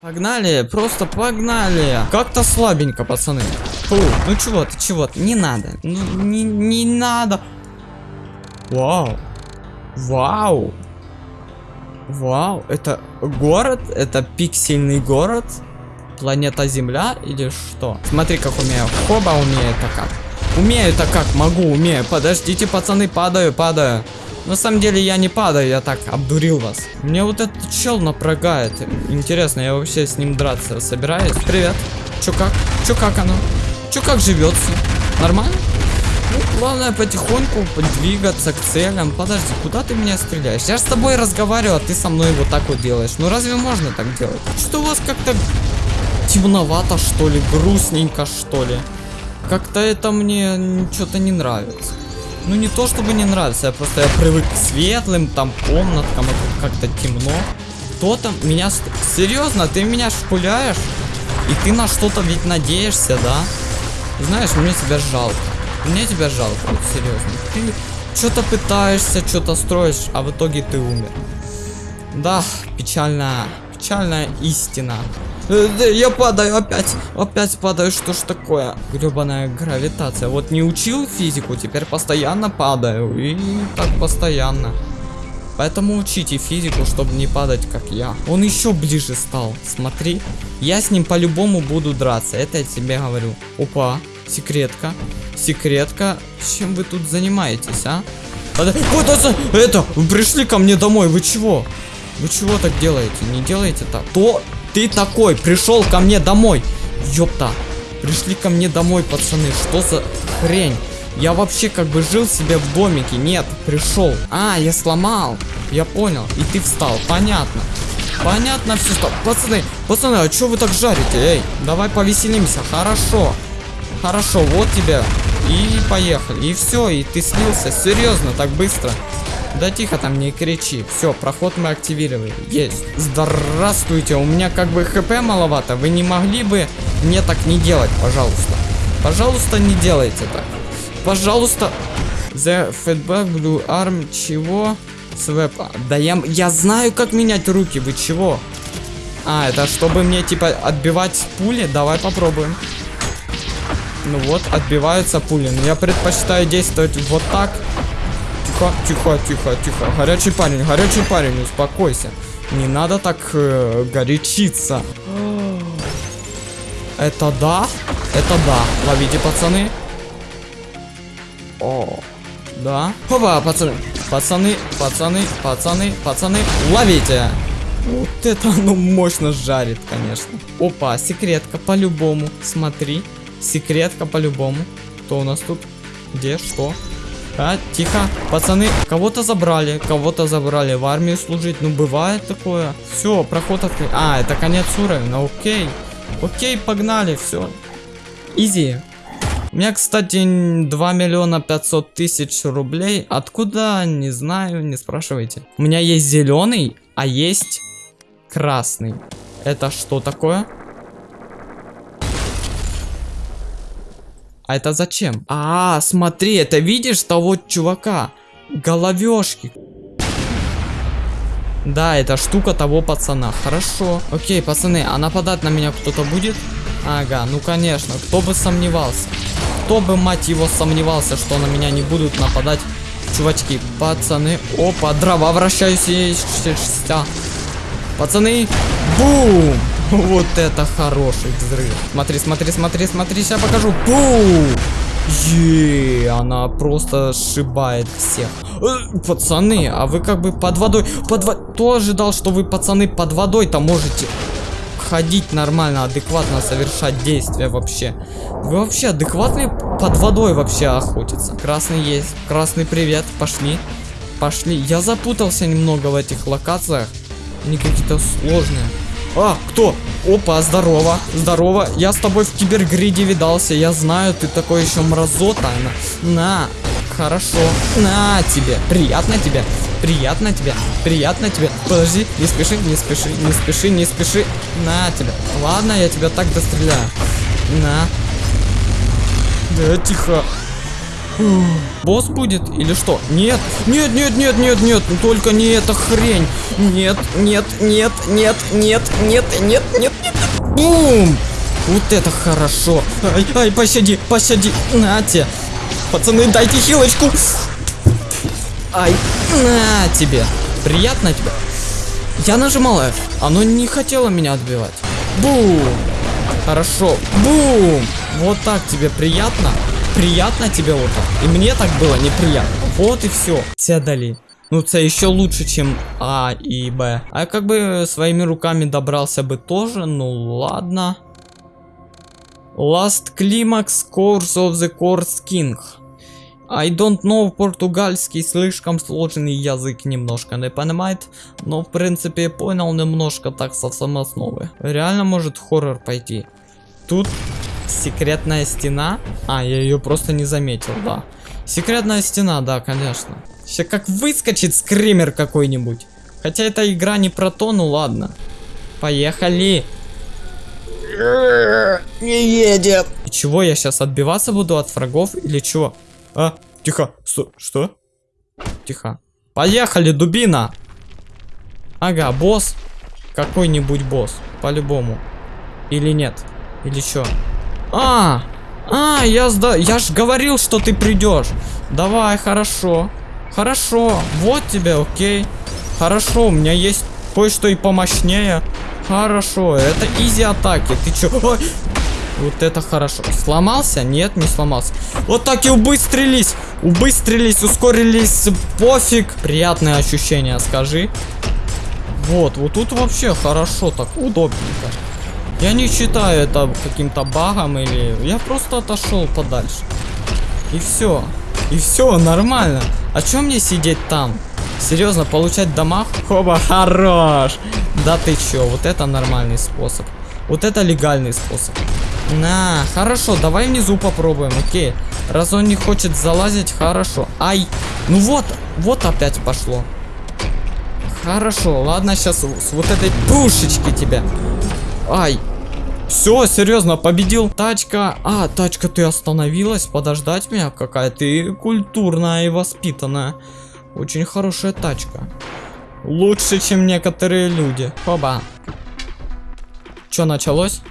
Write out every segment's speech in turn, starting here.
Погнали, просто погнали. Как-то слабенько, пацаны. Фу, ну чего ты, чего ты, не надо. Ну, не, не надо. Вау. Вау. Вау, это город? Это пиксельный город? Планета Земля или что? Смотри, как умею. Хоба умею-то как. Умею-то как, могу, умею. Подождите, пацаны, падаю, падаю. На самом деле я не падаю, я так обдурил вас. Мне вот этот чел напрягает. Интересно, я вообще с ним драться собираюсь? Привет. Чё как? Чё как оно? Чё как живется? Нормально? Ну, главное потихоньку двигаться к целям. Подожди, куда ты меня стреляешь? Я же с тобой разговариваю, а ты со мной вот так вот делаешь. Ну разве можно так делать? Что у вас как-то темновато, что ли? Грустненько, что ли? Как-то это мне что-то не нравится. Ну не то чтобы не нравится, я просто я привык к светлым там комнаткам, а как-то темно. Кто там меня... Серьезно, ты меня шпуляешь? И ты на что-то ведь надеешься, да? Знаешь, мне тебя жалко. Мне тебя жалко, вот серьезно. Ты что-то пытаешься, что-то строишь, а в итоге ты умер. Да, печальная, печальная истина. Э, я падаю опять, опять падаю, что ж такое? Гребаная гравитация. Вот не учил физику, теперь постоянно падаю. И так постоянно. Поэтому учите физику, чтобы не падать, как я. Он еще ближе стал, смотри. Я с ним по-любому буду драться, это я тебе говорю. Опа, секретка. Секретка. Чем вы тут занимаетесь, а? Вот это, это, вы пришли ко мне домой, вы чего? Вы чего так делаете? Не делайте так. То ты такой пришел ко мне домой? Ёпта. Пришли ко мне домой, пацаны. Что за хрень? Я вообще как бы жил себе в домике. Нет, пришел. А, я сломал. Я понял. И ты встал. Понятно. Понятно все стало. Пацаны, пацаны, а что вы так жарите? Эй, давай повеселимся. Хорошо. Хорошо, вот тебе. И поехали. И все, и ты снился. Серьезно, так быстро. Да тихо там, не кричи. Все, проход мы активировали. Есть. Здравствуйте, у меня как бы хп маловато. Вы не могли бы мне так не делать, пожалуйста? Пожалуйста, не делайте так. Пожалуйста. The feedback blue arm. Чего? Свэп. Да я, я знаю, как менять руки. Вы чего? А, это чтобы мне, типа, отбивать пули? Давай попробуем. Ну вот, отбиваются пули. Но я предпочитаю действовать вот так. Тихо, тихо, тихо, тихо. Горячий парень, горячий парень, успокойся. Не надо так э, горячиться. Это да? Это да. Ловите, пацаны. О, да. Опа, пацаны. Пацаны, пацаны, пацаны, пацаны. Ловите. Вот это оно мощно жарит, конечно. Опа, секретка по-любому. Смотри. Секретка по-любому. Кто у нас тут? Где? Что? А, тихо. Пацаны, кого-то забрали, кого-то забрали в армию служить. Ну, бывает такое. Все, проход открыт. А, это конец уровня. Окей. Окей, погнали, все. Изи. У меня, кстати, 2 миллиона 500 тысяч рублей. Откуда? Не знаю, не спрашивайте. У меня есть зеленый, а есть красный. Это что такое? А это зачем? А, смотри, это видишь того чувака? Головешки. Да, это штука того пацана. Хорошо. Окей, пацаны, а нападать на меня кто-то будет? Ага, ну конечно, кто бы сомневался. Кто бы, мать его, сомневался, что на меня не будут нападать чувачки. Пацаны, опа, дрова вращаюсь. Пацаны, бум! Вот это хороший взрыв. Смотри, смотри, смотри, смотри, сейчас покажу. Бум! Е, она просто сшибает всех. Э, пацаны, а вы как бы под водой... Под во... Кто ожидал, что вы, пацаны, под водой-то можете ходить нормально, адекватно совершать действия вообще? Вы вообще адекватные под водой вообще охотиться? Красный есть. Красный привет. Пошли. Пошли. Я запутался немного в этих локациях. Они какие-то сложные. А, кто? Опа, здорово, здорово. Я с тобой в кибергриде видался. Я знаю, ты такой еще мразота. На, на, хорошо. На тебе. Приятно тебе. Приятно тебе. Приятно тебе. Подожди, не спеши, не спеши, не спеши, не спеши. На тебе. Ладно, я тебя так достреляю. На. Да, тихо. Босс будет или что? Нет, нет, нет, нет, нет, нет, только не эта хрень. Нет, нет, нет, нет, нет, нет, нет, нет, нет. Бум! Вот это хорошо. Ай, ай, пощади, пощади. Нате. Пацаны, дайте хилочку. Ай, на тебе. Приятно тебе? Я нажимал F. Оно не хотело меня отбивать. Бум. Хорошо. Бум. Вот так тебе приятно? Приятно тебе вот так? И мне так было неприятно. Вот и все. Тебя дали. Ну, це еще лучше, чем А и Б. А как бы своими руками добрался бы тоже, ну ладно. Last Climax Course of the Course King. I don't know португальский, слишком сложный язык немножко не понимает, но в принципе понял немножко так со самоосновы. Реально может хоррор пойти. Тут секретная стена. А, я ее просто не заметил, да. Секретная стена, да, конечно. Сейчас как выскочит скример какой-нибудь. Хотя эта игра не про то, ну ладно. Поехали. Не едет. И чего, я сейчас отбиваться буду от врагов или чего? А, тихо. Сто, что? Тихо. Поехали, дубина. Ага, босс. Какой-нибудь босс. По-любому. Или нет? Или что? А, а, я сда... Я ж говорил, что ты придешь. Давай, хорошо. Хорошо. Вот тебе, окей. Хорошо, у меня есть кое-что и помощнее. Хорошо, это изи атаки. Ты чё? Вот это хорошо. Сломался? Нет, не сломался. Вот так и убыстрились. Убыстрились, ускорились. Пофиг. Приятное ощущение, скажи. Вот, вот тут вообще хорошо, так удобненько. Я не считаю это каким-то багом или... Я просто отошел подальше. И все. И все, нормально. А чем мне сидеть там? Серьезно, получать дамаг? Хоба, хорош. Да ты чё, вот это нормальный способ. Вот это легальный способ. На, хорошо, давай внизу попробуем, окей. Раз он не хочет залазить, хорошо. Ай, ну вот, вот опять пошло. Хорошо, ладно, сейчас с вот этой пушечки тебя. Ай. Все, серьезно, победил. Тачка. А, тачка, ты остановилась подождать меня? Какая ты культурная и воспитанная. Очень хорошая тачка. Лучше, чем некоторые люди. Хоба. Что началось?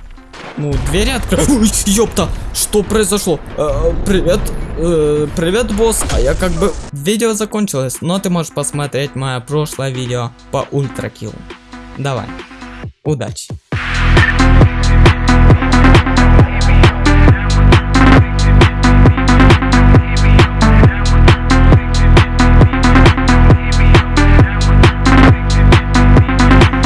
Ну, двери открылись. Ёпта, что произошло? Э, привет, э, привет, босс. А я как бы... Видео закончилось, но ты можешь посмотреть мое прошлое видео по ультракиллу. Давай, удачи.